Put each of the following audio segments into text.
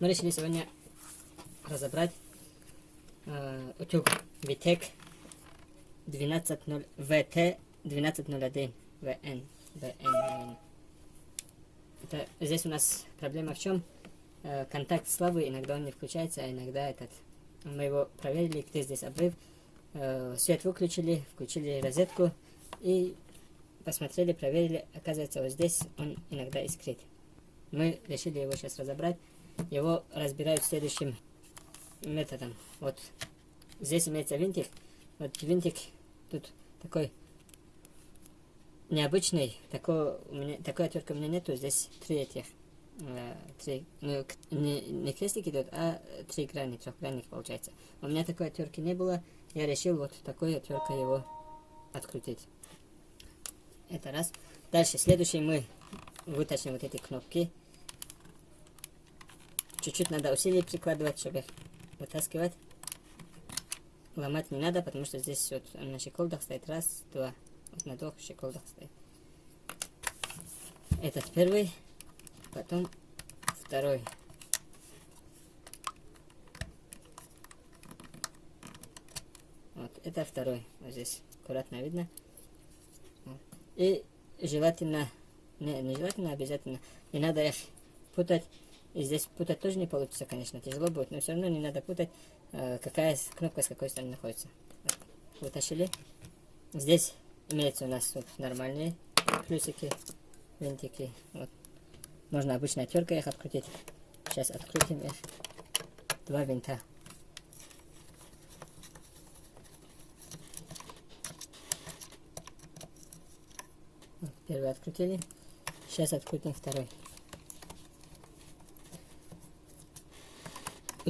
Мы решили сегодня разобрать э, утюг Vitec 12.0 VT 12.01 VN. VN. Это, здесь у нас проблема в чем? Э, контакт слабый, иногда он не включается, а иногда этот. Мы его проверили, где здесь обрыв. Э, свет выключили, включили розетку и посмотрели, проверили. Оказывается, вот здесь он иногда искрит. Мы решили его сейчас разобрать. Его разбирают следующим методом. Вот здесь имеется винтик. Вот винтик тут такой необычный. Такой, у меня, такой отвертки у меня нету. Здесь три этих. Э, три, ну, не, не крестик идет, а три грани, трехгранник получается. У меня такой отвертки не было. Я решил вот такой отверткой его открутить. Это раз. Дальше, следующий мы вытащим вот эти кнопки. Чуть-чуть надо усилий прикладывать, чтобы их вытаскивать. Ломать не надо, потому что здесь вот на щеколдах стоит раз, два. Вот на двух щеколдах стоит. Этот первый, потом второй. Вот, это второй. Вот здесь аккуратно видно. И желательно, не, не желательно, обязательно, не надо их путать. И здесь путать тоже не получится, конечно, тяжело будет, но все равно не надо путать, э, какая кнопка с какой стороны находится. Вытащили. Здесь имеется у нас вот нормальные плюсики, винтики. Вот. Можно обычной отверткой их открутить. Сейчас открутим их. Два винта. Первый открутили. Сейчас открутим второй.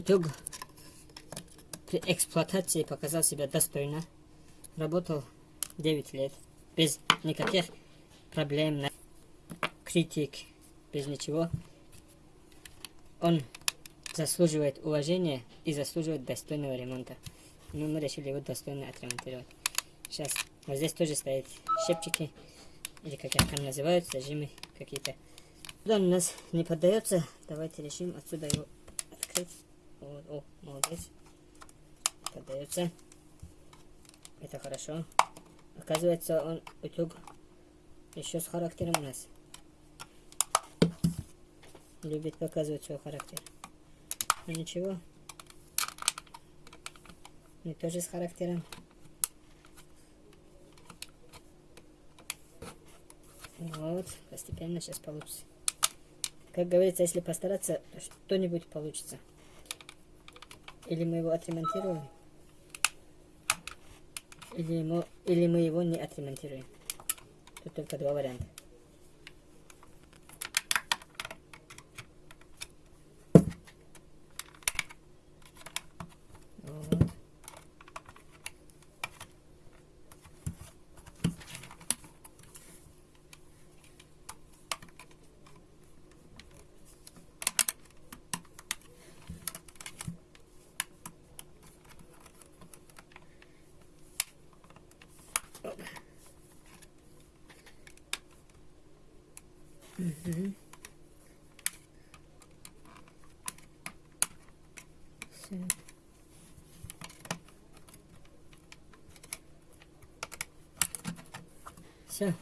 Утюг при эксплуатации показал себя достойно. Работал 9 лет. Без никаких проблем, критик, без ничего. Он заслуживает уважения и заслуживает достойного ремонта. Но мы решили его достойно отремонтировать. Сейчас вот здесь тоже стоят щепчики или как их там называют, зажимы какие-то. Он у нас не поддается, давайте решим отсюда его открыть. О, молодец. Поддается. Это хорошо. Оказывается, он утюг еще с характером у нас. Любит показывать свой характер. Ну, ничего. Мы тоже с характером. Вот, постепенно сейчас получится. Как говорится, если постараться, что-нибудь получится. Или мы его отремонтируем, или, ему, или мы его не отремонтируем. Тут только два варианта. Угу. Все. Все.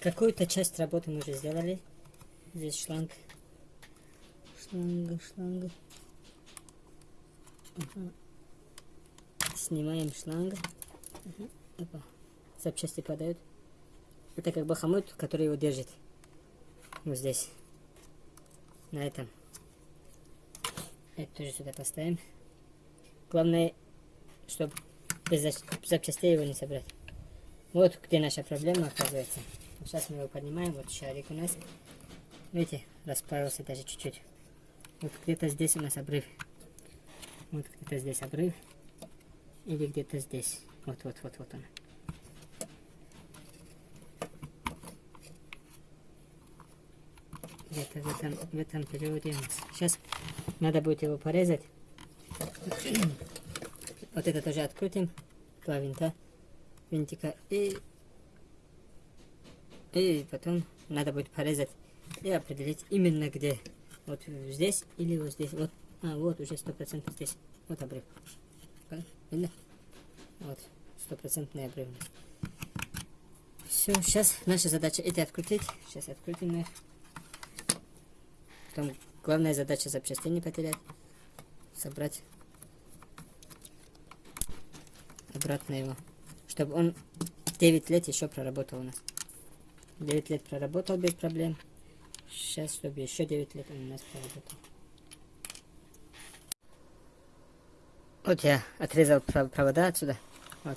Какую-то часть работы мы уже сделали. Здесь шланг. Шланга, шланга. Ага. Снимаем шланг. Ага. Опа. Запчасти падают. Это как бы хомут, который его держит. Вот здесь. На этом. Это тоже сюда поставим. Главное, чтобы без запчастей его не собрать. Вот где наша проблема оказывается. Сейчас мы его поднимаем. Вот шарик у нас. Видите, расправился даже чуть-чуть. Вот где-то здесь у нас обрыв. Вот где-то здесь обрыв. Или где-то здесь. Вот, вот, вот, вот он. где-то в этом, в этом периоде. Сейчас надо будет его порезать. вот это тоже открутим. Два винта, винтика. И, и потом надо будет порезать и определить именно где Вот здесь или вот здесь. Вот, а, вот уже сто процентов здесь. Вот обрыв. Видно? Вот, стопроцентный обрыв. Все, сейчас наша задача это открутить. Сейчас открутим их. Потом главная задача запчасти не потерять. Собрать обратно его. Чтобы он 9 лет еще проработал у нас. 9 лет проработал без проблем. Сейчас, чтобы еще 9 лет он у нас проработал. Вот я отрезал провода отсюда. Вот.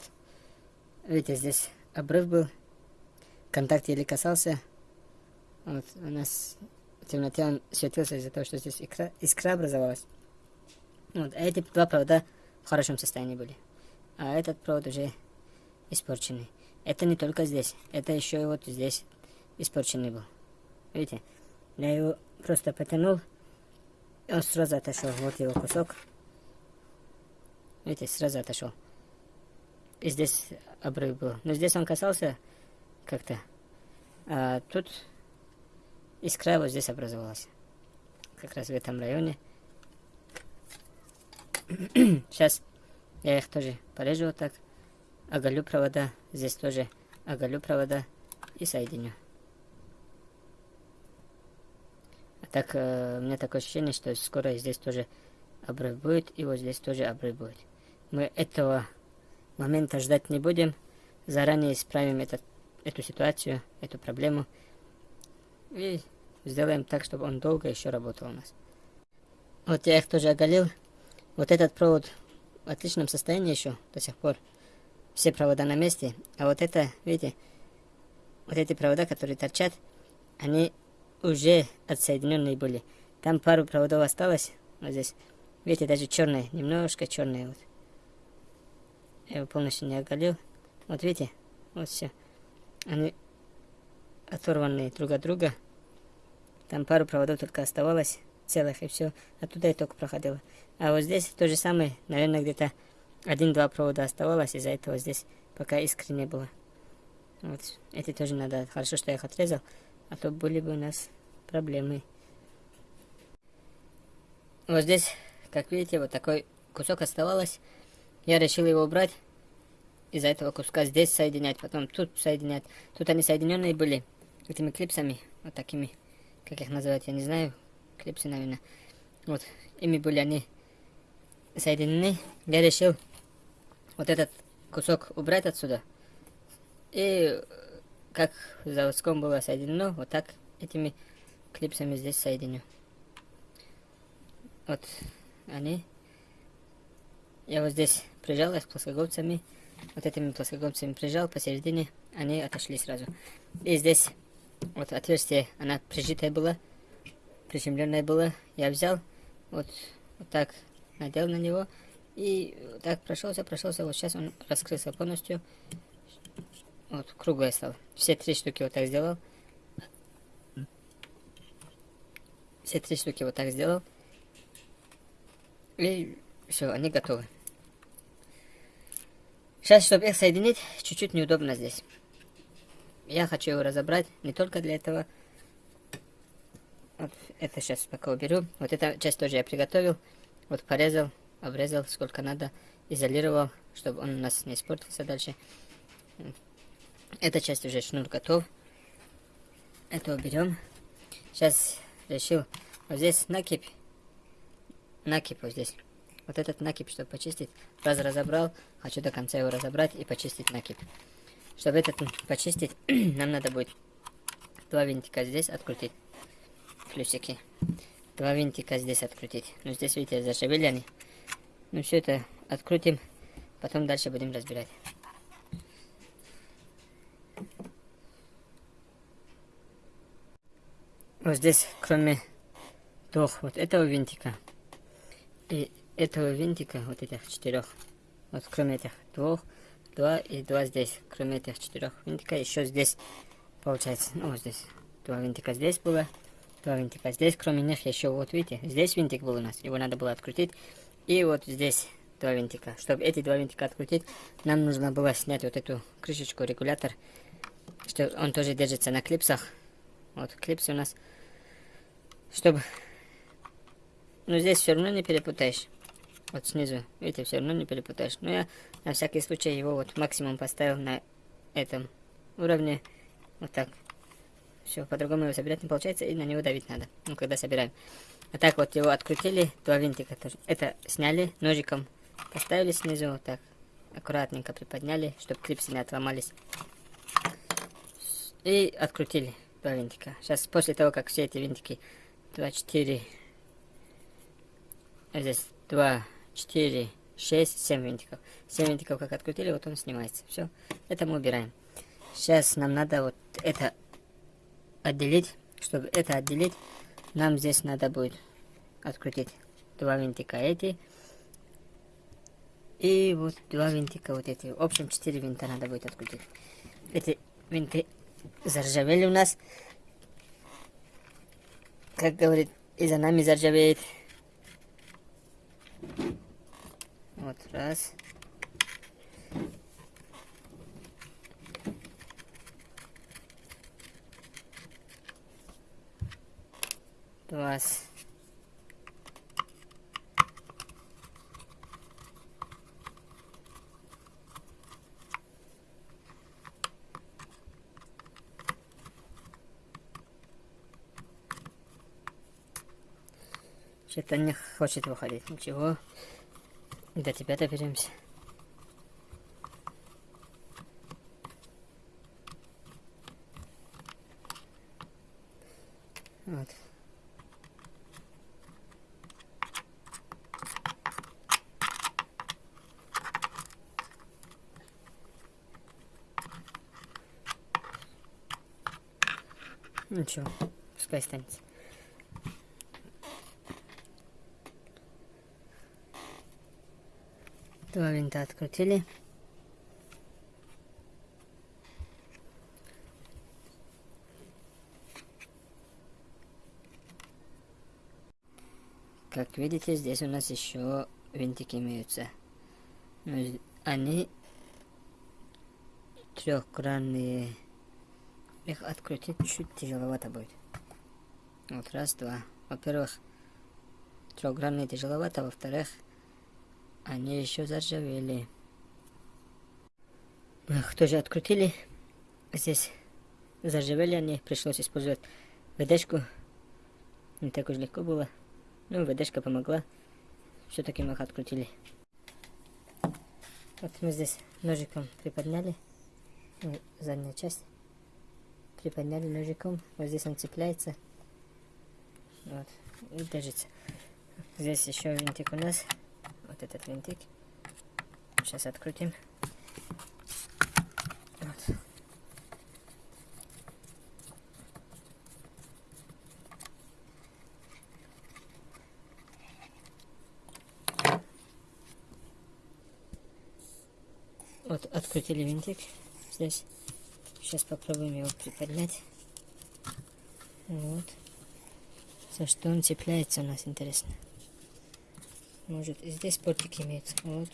Видите, здесь обрыв был. Контакт еле касался. Вот, у нас в темноте он светился из-за того, что здесь искра, искра образовалась. Вот, а эти два провода в хорошем состоянии были. А этот провод уже испорченный. Это не только здесь, это еще и вот здесь испорченный был. Видите? Я его просто потянул, и он сразу отошел. Вот его кусок. Видите, сразу отошел. И здесь обрыв был. Но здесь он касался как-то. А тут искра вот здесь образовалась. Как раз в этом районе. Сейчас я их тоже порежу вот так. Оголю провода. Здесь тоже оголю провода и соединю. А так, э, у меня такое ощущение, что скоро здесь тоже обрыв будет, и вот здесь тоже обрыв будет. Мы этого момента ждать не будем. Заранее исправим этот, эту ситуацию, эту проблему. И сделаем так, чтобы он долго еще работал у нас. Вот я их тоже оголил. Вот этот провод в отличном состоянии еще до сих пор. Все провода на месте. А вот это, видите, вот эти провода, которые торчат, они уже отсоединенные были. Там пару проводов осталось. Вот здесь. Видите, даже черные, немножко черные вот. Я его полностью не оголил. Вот видите, вот все. Они оторванные друг от друга. Там пару проводов только оставалось целых и все. Оттуда и только проходило. А вот здесь то же самое. Наверное, где-то один-два провода оставалось. Из-за этого здесь пока искры не было. Вот. Эти тоже надо. Хорошо, что я их отрезал. А то были бы у нас проблемы. Вот здесь, как видите, вот такой кусок оставалось. Я решил его убрать. Из-за этого куска здесь соединять, потом тут соединять. Тут они соединенные были этими клипсами, вот такими, как их называть, я не знаю. Клипсы, наверное. Вот, ими были они соединены. Я решил вот этот кусок убрать отсюда. И как в заводском было соединено, вот так этими клипсами здесь соединю. Вот они. Я вот здесь прижал их плоскогубцами. Вот этими плоскогубцами прижал посередине. Они отошли сразу. И здесь вот отверстие, она прижитая была. Приземленная была. Я взял. Вот, вот так надел на него. И вот так прошелся, прошелся. Вот сейчас он раскрылся полностью. Вот, круглая стала. Все три штуки вот так сделал. Все три штуки вот так сделал. И все, они готовы. Сейчас, чтобы их соединить, чуть-чуть неудобно здесь. Я хочу его разобрать не только для этого. Вот это сейчас пока уберу. Вот эта часть тоже я приготовил. Вот порезал, обрезал сколько надо. Изолировал, чтобы он у нас не испортился дальше. Эта часть уже шнур готов. Это уберем. Сейчас решил. Вот здесь накипь. Накипь вот здесь. Вот этот накипь, чтобы почистить, раз разобрал, хочу до конца его разобрать и почистить накипь. Чтобы этот почистить, нам надо будет два винтика здесь открутить, плюсики. Два винтика здесь открутить. Ну, здесь, видите, зашевели Ну, все это открутим, потом дальше будем разбирать. Вот здесь, кроме двух вот этого винтика и этого винтика, вот этих четырех, вот кроме этих двух, два и два здесь, кроме этих четырех винтика, еще здесь получается, ну вот здесь, два винтика здесь было, два винтика здесь, кроме них еще, вот видите, здесь винтик был у нас, его надо было открутить, и вот здесь два винтика. Чтобы эти два винтика открутить, нам нужно было снять вот эту крышечку, регулятор, что он тоже держится на клипсах, вот клипсы у нас, чтобы Но здесь все равно не перепутаешь. Вот снизу, видите, все равно не перепутаешь. Но я на всякий случай его вот максимум поставил на этом уровне. Вот так. Все, по-другому его собирать не получается, и на него давить надо. Ну, когда собираем. А так вот его открутили, два винтика тоже. Это сняли, ножиком поставили снизу, вот так. Аккуратненько приподняли, чтобы клипсы не отломались. И открутили два винтика. Сейчас, после того, как все эти винтики 2, 4, здесь 2, 4, 6, 7 винтиков. 7 винтиков как открутили, вот он снимается. Все, это мы убираем. Сейчас нам надо вот это отделить. Чтобы это отделить, нам здесь надо будет открутить два винтика эти. И вот два винтика вот эти. В общем, 4 винта надо будет открутить. Эти винты заржавели у нас. Как говорит, и за нами заржавеет. Вот раз. Два. Что-то не хочет выходить. Ничего. До тебя доберемся. Вот. Ничего, пускай останется. Два винта открутили. Как видите, здесь у нас еще винтики имеются. Но они трехгранные. Их открутить чуть тяжеловато будет. Вот раз, два. Во-первых, трехгранные тяжеловато, во-вторых, они еще заржавели. Ах, тоже открутили. Здесь заржавели они. Пришлось использовать ВДшку. Не так уж легко было. Ну, ВДшка помогла. Все-таки мы их открутили. Вот мы здесь ножиком приподняли. Ну, задняя часть. Приподняли ножиком. Вот здесь он цепляется. Вот. И держится. Здесь еще винтик у нас вот этот винтик. Сейчас открутим. Вот. Вот открутили винтик здесь. Сейчас попробуем его приподнять. Вот. За что он цепляется у нас, интересно. Может, здесь портик имеется. Вот.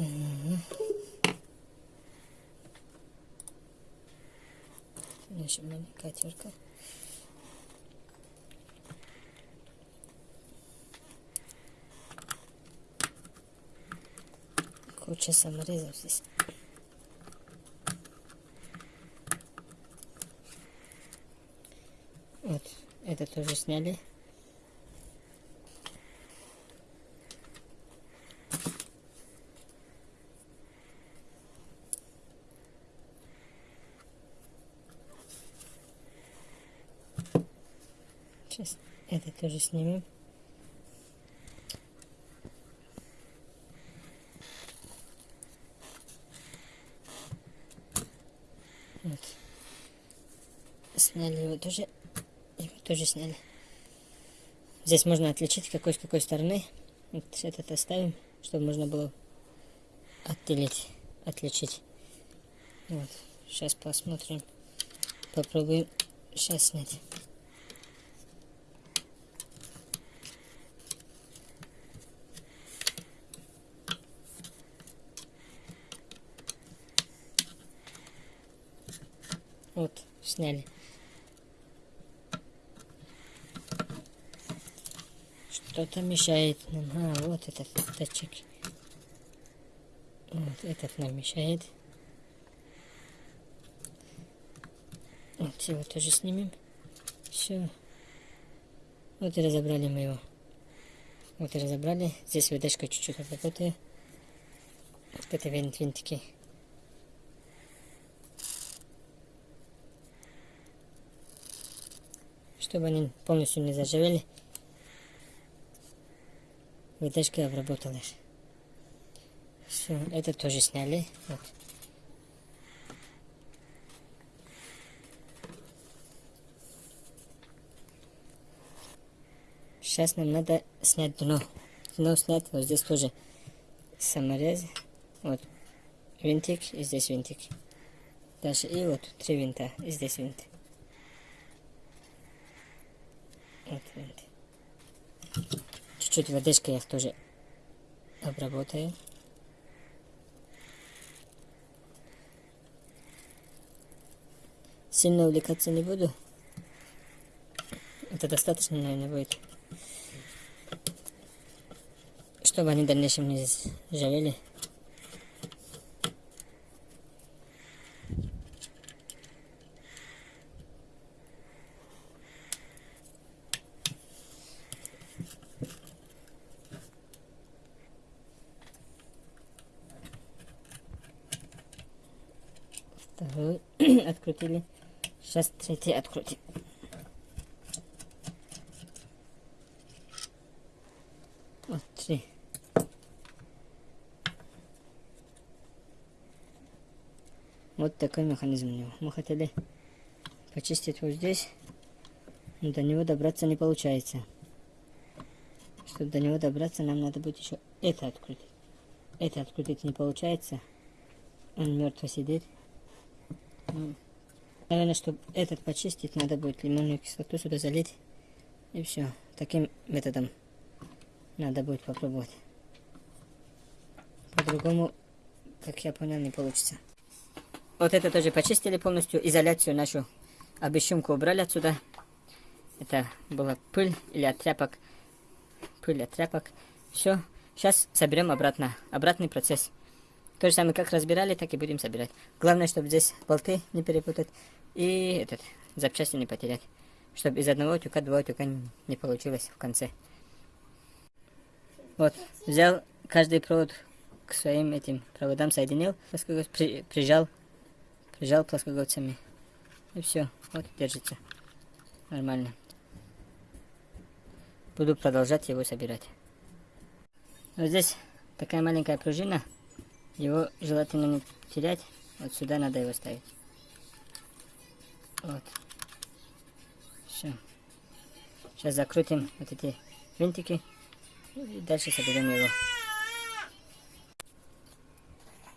Mm-hmm. наша маленькая терка. Куча саморезов здесь. Вот, это тоже сняли. Сейчас это тоже снимем. Вот. Сняли его тоже. Его тоже сняли. Здесь можно отличить, какой с какой стороны. Вот этот оставим, чтобы можно было отделить. отличить. Вот. Сейчас посмотрим. Попробуем сейчас снять. Вот, сняли. Что-то мешает нам. А, вот этот датчик. Вот этот нам мешает. Вот его тоже снимем. Все. Вот и разобрали мы его. Вот и разобрали. Здесь выдачка чуть-чуть работает. Вот это винт винтики. Чтобы они полностью не заживели. Вытяжкой обработалась. Все, это тоже сняли. Вот. Сейчас нам надо снять дно. Дно снять, вот здесь тоже саморез. Вот винтик и здесь винтик. Дальше и вот три винта, и здесь винт. Вот винт. Чуть-чуть водичкой их тоже обработаю. Сильно увлекаться не буду. Это достаточно, наверное, будет. Чтобы они в дальнейшем не жалели. Второй открутили. Сейчас третий открутим. Вот три. Вот такой механизм у него. Мы хотели почистить вот здесь, но до него добраться не получается. Чтобы до него добраться, нам надо будет еще это открутить. Это открутить не получается. Он мертво сидит. Наверное, чтобы этот почистить, надо будет лимонную кислоту сюда залить. И все. Таким методом надо будет попробовать. По-другому, как я понял, не получится. Вот это тоже почистили полностью. Изоляцию нашу обещумку убрали отсюда. Это была пыль или от тряпок. Пыль от тряпок. Все. Сейчас соберем обратно. Обратный процесс. То же самое, как разбирали, так и будем собирать. Главное, чтобы здесь болты не перепутать и этот запчасти не потерять. Чтобы из одного тюка два тюка не получилось в конце. Вот, взял каждый провод к своим этим проводам, соединил, при, прижал, прижал плоскогубцами. И все, вот держится. Нормально. Буду продолжать его собирать. Вот здесь такая маленькая пружина. Его желательно не терять. Вот сюда надо его ставить. Вот. Все. Сейчас закрутим вот эти винтики. И дальше соберем его.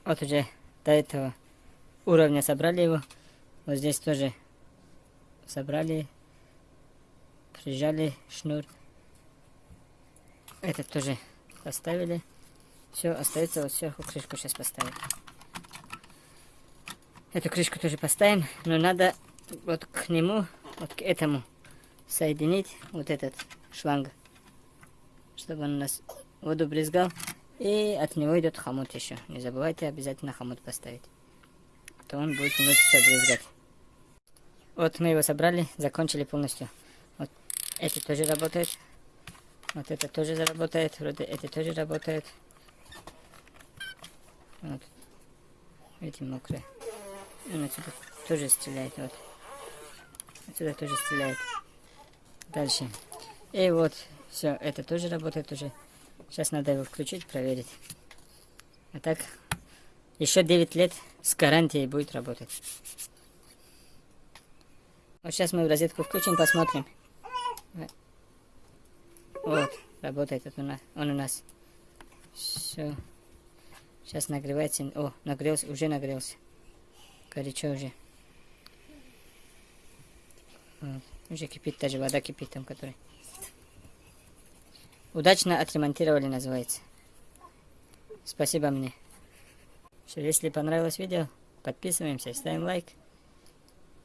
Вот уже до этого уровня собрали его. Вот здесь тоже собрали. Прижали шнур. Этот тоже поставили. Все, остается вот сверху крышку сейчас поставить. Эту крышку тоже поставим, но надо вот к нему, вот к этому соединить вот этот шланг, чтобы он у нас воду брызгал. И от него идет хомут еще. Не забывайте обязательно хомут поставить. То он будет внутрь все брызгать. Вот мы его собрали, закончили полностью. Вот эти тоже работают. Вот это тоже заработает. Вроде эти тоже работают. Вот. Эти мокрые. Он отсюда тоже стреляет. Вот. Отсюда тоже стреляет. Дальше. И вот. Все, это тоже работает уже. Сейчас надо его включить, проверить. А так, еще 9 лет с гарантией будет работать. Вот сейчас мы в розетку включим, посмотрим. Вот, работает он у нас. Все. Сейчас нагревается. О, нагрелся, уже нагрелся. Горячо уже. Вот. Уже кипит, даже вода кипит там, которая. Удачно отремонтировали, называется. Спасибо мне. Все, если понравилось видео, подписываемся, ставим лайк.